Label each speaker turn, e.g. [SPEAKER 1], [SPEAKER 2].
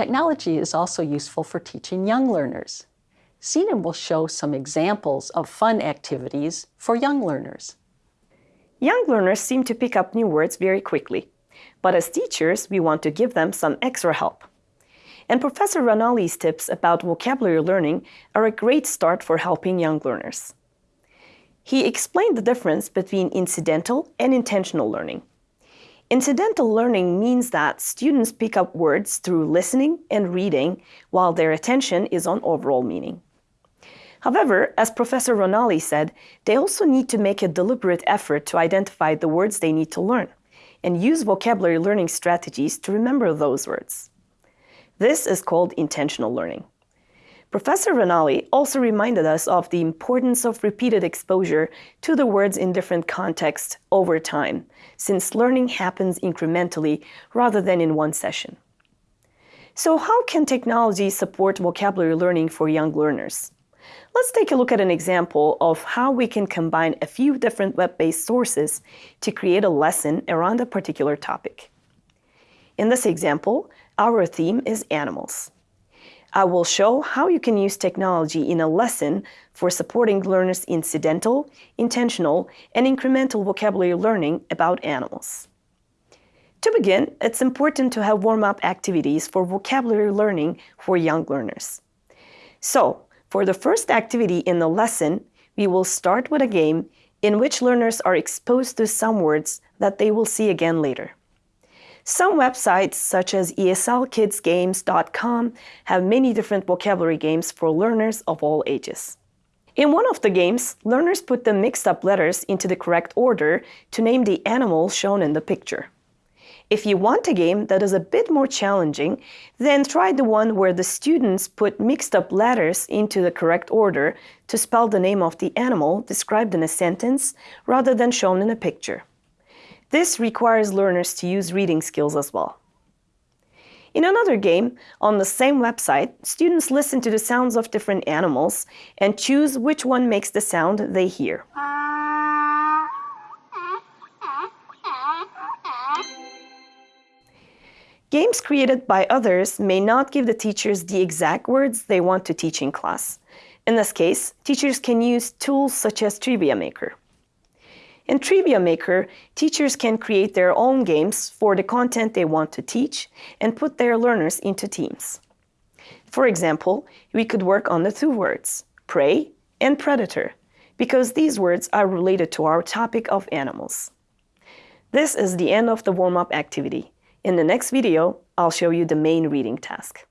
[SPEAKER 1] Technology is also useful for teaching young learners. Sinan will show some examples of fun activities for young learners.
[SPEAKER 2] Young learners seem to pick up new words very quickly, but as teachers, we want to give them some extra help. And Professor Ranalli's tips about vocabulary learning are a great start for helping young learners. He explained the difference between incidental and intentional learning. Incidental learning means that students pick up words through listening and reading while their attention is on overall meaning. However, as Professor Ranalli said, they also need to make a deliberate effort to identify the words they need to learn and use vocabulary learning strategies to remember those words. This is called intentional learning. Professor Ranalli also reminded us of the importance of repeated exposure to the words in different contexts over time, since learning happens incrementally rather than in one session. So how can technology support vocabulary learning for young learners? Let's take a look at an example of how we can combine a few different web-based sources to create a lesson around a particular topic. In this example, our theme is animals. I will show how you can use technology in a lesson for supporting learners' incidental, intentional, and incremental vocabulary learning about animals. To begin, it's important to have warm-up activities for vocabulary learning for young learners. So, for the first activity in the lesson, we will start with a game in which learners are exposed to some words that they will see again later. Some websites, such as eslkidsgames.com, have many different vocabulary games for learners of all ages. In one of the games, learners put the mixed up letters into the correct order to name the animal shown in the picture. If you want a game that is a bit more challenging, then try the one where the students put mixed up letters into the correct order to spell the name of the animal described in a sentence rather than shown in a picture. This requires learners to use reading skills as well. In another game, on the same website, students listen to the sounds of different animals and choose which one makes the sound they hear. Games created by others may not give the teachers the exact words they want to teach in class. In this case, teachers can use tools such as Trivia Maker. In Trivia Maker, teachers can create their own games for the content they want to teach and put their learners into teams. For example, we could work on the two words, prey and predator, because these words are related to our topic of animals. This is the end of the warm-up activity. In the next video, I'll show you the main reading task.